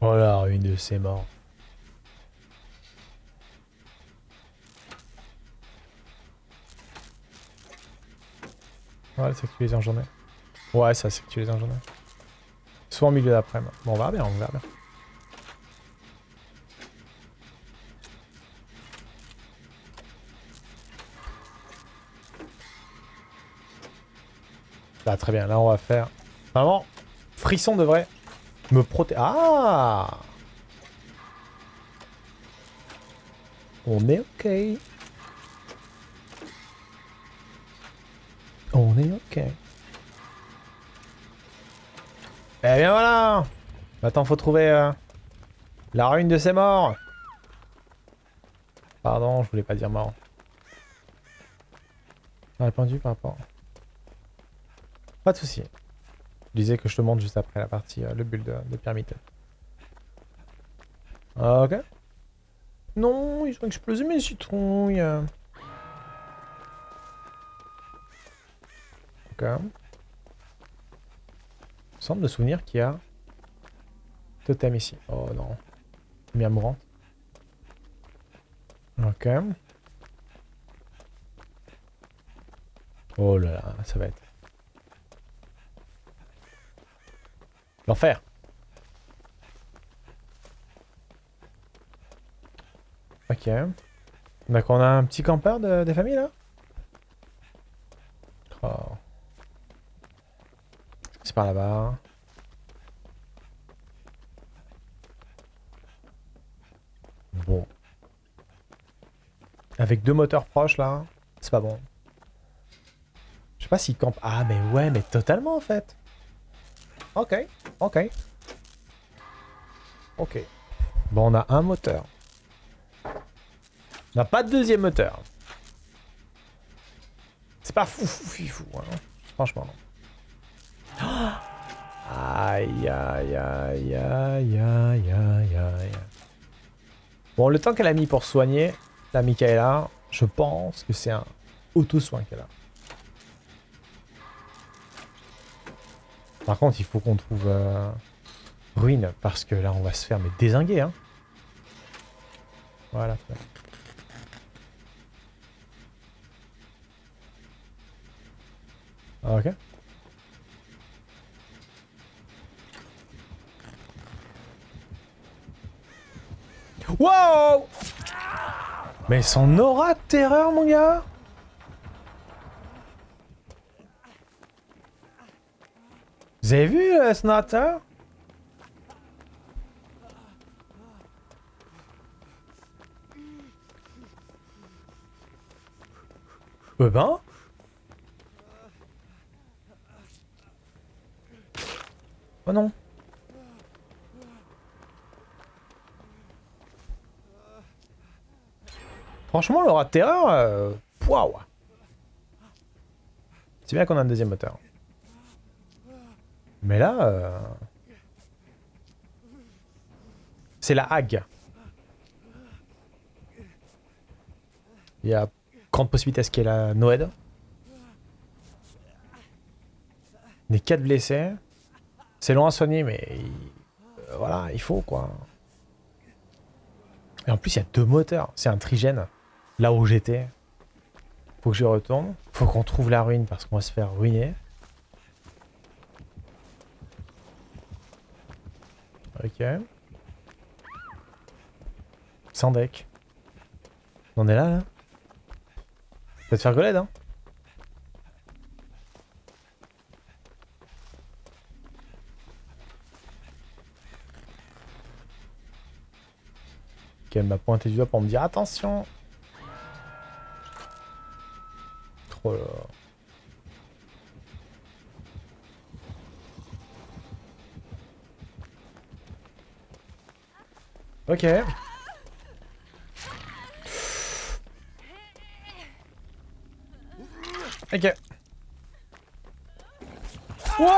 Voilà, une de ces morts. Ouais, c'est que tu les en journée. Ouais, ça, c'est que tu les en journée. Soit en milieu d'après-midi. Bon, on verra bien, on verra bien. Là, très bien. Là, on va faire... Vraiment, Frisson devrait me protéger. Ah On est OK. On est OK. Eh bien voilà Maintenant, faut trouver euh, la ruine de ces morts. Pardon, je voulais pas dire mort. Répondu par rapport. Pas de soucis. Je disais que je te montre juste après la partie, euh, le build de, de pyramide. Ok. Non, ils ont explosé mes citrouilles. Ok. Il me semble de souvenir qu'il y a totem ici. Oh non. Lumière mourante. Ok. Oh là là, ça va être... L'enfer. Ok. Donc on a un petit campeur de, des familles là oh. C'est par là-bas. Bon. Avec deux moteurs proches là, c'est pas bon. Je sais pas s'il campe. Ah mais ouais, mais totalement en fait. Ok, ok. Ok. Bon, on a un moteur. On n'a pas de deuxième moteur. C'est pas fou, fou, fou, fou. Hein. Franchement, non. Aïe, aïe, aïe, aïe, aïe, aïe, aïe. Bon, le temps qu'elle a mis pour soigner la Michaela, je pense que c'est un auto-soin qu'elle a. Par contre, il faut qu'on trouve euh, ruine, parce que là, on va se faire mais désinguer. Hein. Voilà. Ah, ok. Wow Mais son aura de terreur, mon gars Vous avez vu le Snatter Eh ben Oh non. Franchement, l'aura de terreur, euh... C'est bien qu'on a un deuxième moteur. Mais là... Euh... C'est la hague. Il y a grande possibilité à ce qu'il y ait la Noed. Les 4 blessés. C'est long à soigner, mais... Euh, voilà, il faut, quoi. Et en plus, il y a deux moteurs. C'est un trigène. Là où j'étais. Faut que je retourne. Faut qu'on trouve la ruine parce qu'on va se faire ruiner. Ok. Sans deck. On est là, là Ça va te faire goled, hein Ok, elle m'a pointé du doigt pour me dire attention Trop là. Ok. Ok. Wow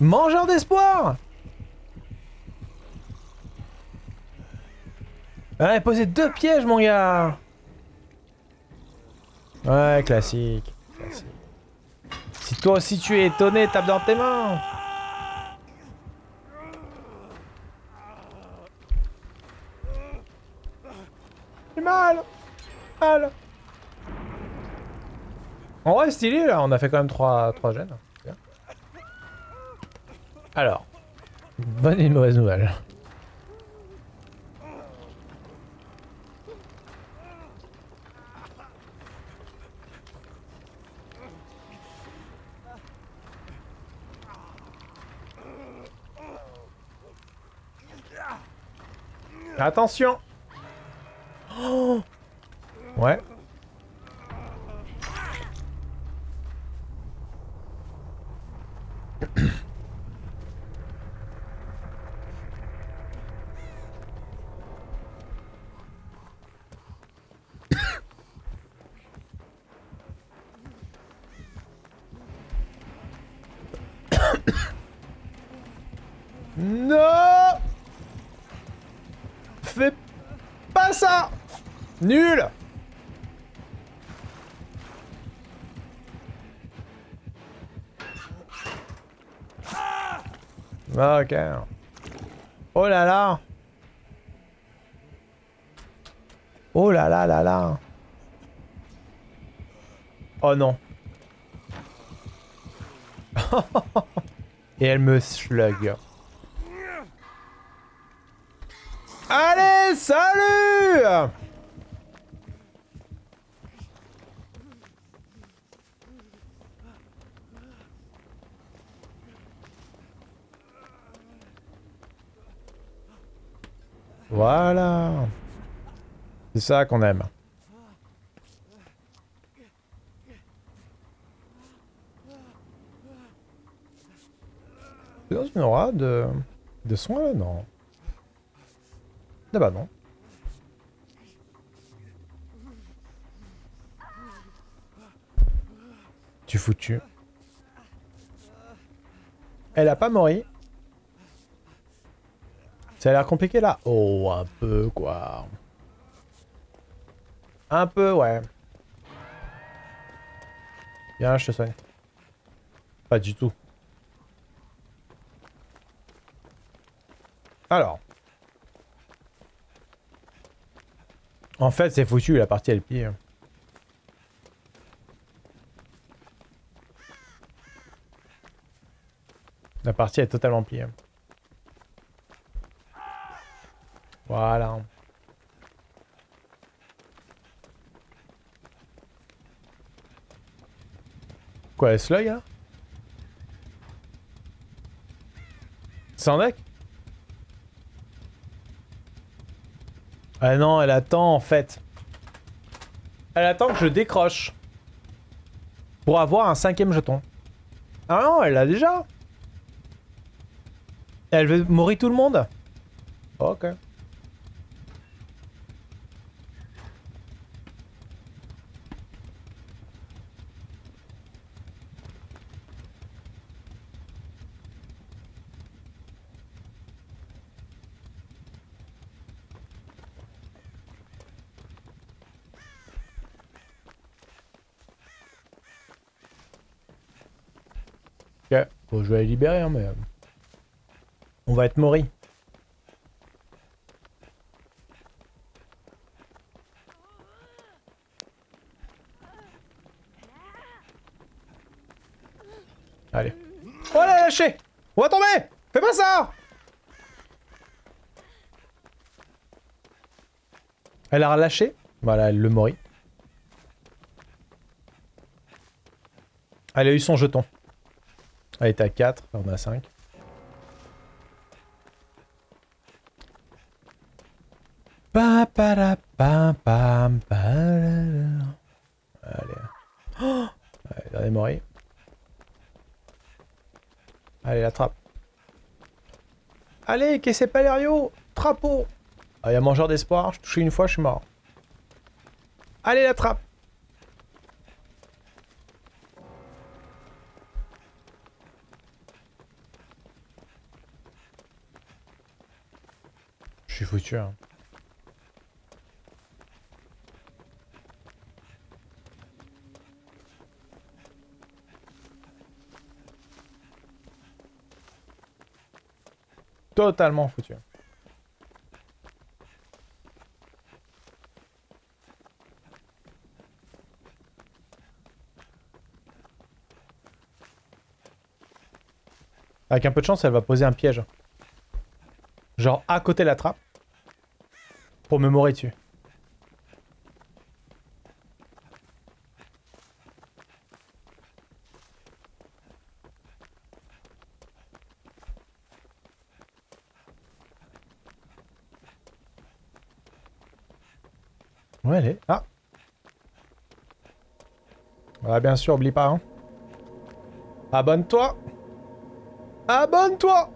Mangeur d'espoir il posé deux pièges, mon gars Ouais, classique. classique. Si toi aussi tu es étonné, tape dans tes mains J'ai mal Mal En vrai, stylé, là. On a fait quand même 3, 3 gènes. Alors. Bonne et mauvaise nouvelle. Attention Oh Ouais. non Fais pas ça Nul. Ok. Oh là là. Oh là là là là. Oh non. Et elle me slug. Allez, salut Voilà. C'est ça qu'on aime. Dans une aura de... de soins là Non? Ah bah non. Tu foutu. Elle a pas mori. Ça a l'air compliqué là Oh, un peu quoi. Un peu, ouais. Viens, je te soigne. Pas du tout. Alors. En fait, c'est foutu, la partie elle pire. La partie est totalement pire. Voilà. Quoi, est-ce là, C'est un deck Ah non, elle attend en fait. Elle attend que je décroche. Pour avoir un cinquième jeton. Ah non, elle l'a déjà. Elle veut mourir tout le monde Ok. Ok, bon, je vais la libérer, hein, mais... euh, On va être mori. Allez. Oh, elle a lâché On va tomber Fais pas ça Elle a relâché. Voilà, elle le mori. Elle a eu son jeton. Elle est à 4, on a 5. Pa, para, pa, pam, pa, la, la. Allez. Oh Allez, dernier. Allez, la trappe. Allez, que c'est Palerio Trapeau Ah, il y a mangeur d'espoir. Je touché une fois, je suis mort. Allez, la trappe suis foutu. Hein. Totalement foutu. Avec un peu de chance, elle va poser un piège. Genre à côté de la trappe. Pour me mourir dessus. Ouais, elle est... Ah Ouais, bien sûr, oublie pas, hein. Abonne-toi Abonne-toi